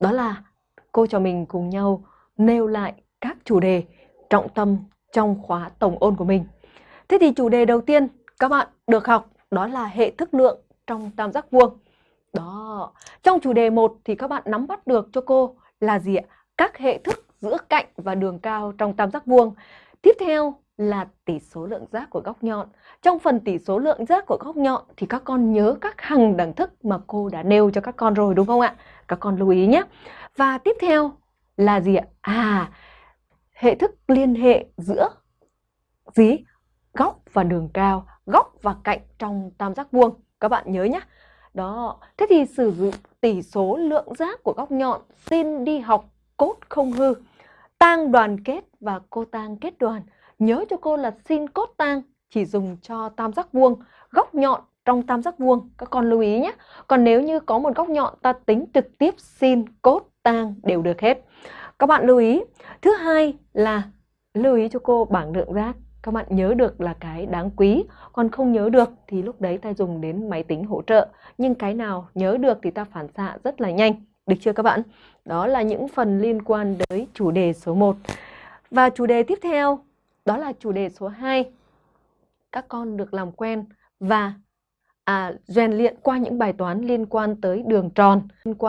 đó là cô trò mình cùng nhau nêu lại các chủ đề trọng tâm trong khóa tổng ôn của mình. Thế thì chủ đề đầu tiên các bạn được học đó là hệ thức lượng trong tam giác vuông. Đó, trong chủ đề 1 thì các bạn nắm bắt được cho cô là gì ạ? Các hệ thức giữa cạnh và đường cao trong tam giác vuông. Tiếp theo là tỷ số lượng giác của góc nhọn. Trong phần tỷ số lượng giác của góc nhọn thì các con nhớ các hằng đẳng thức mà cô đã nêu cho các con rồi đúng không ạ? Các con lưu ý nhé. Và tiếp theo là gì ạ? À, hệ thức liên hệ giữa gì? Góc và đường cao, góc và cạnh trong tam giác vuông. Các bạn nhớ nhé. Đó, thế thì sử dụng tỷ số lượng giác của góc nhọn xin đi học cốt không hư. Tang đoàn kết và cô tang kết đoàn. Nhớ cho cô là sin cốt tang chỉ dùng cho tam giác vuông, góc nhọn trong tam giác vuông. Các con lưu ý nhé. Còn nếu như có một góc nhọn ta tính trực tiếp sin cốt tang đều được hết. Các bạn lưu ý. Thứ hai là lưu ý cho cô bảng lượng giác. Các bạn nhớ được là cái đáng quý, còn không nhớ được thì lúc đấy ta dùng đến máy tính hỗ trợ. Nhưng cái nào nhớ được thì ta phản xạ rất là nhanh. Được chưa các bạn? Đó là những phần liên quan tới chủ đề số 1. Và chủ đề tiếp theo đó là chủ đề số 2. Các con được làm quen và à, rèn luyện qua những bài toán liên quan tới đường tròn, liên quan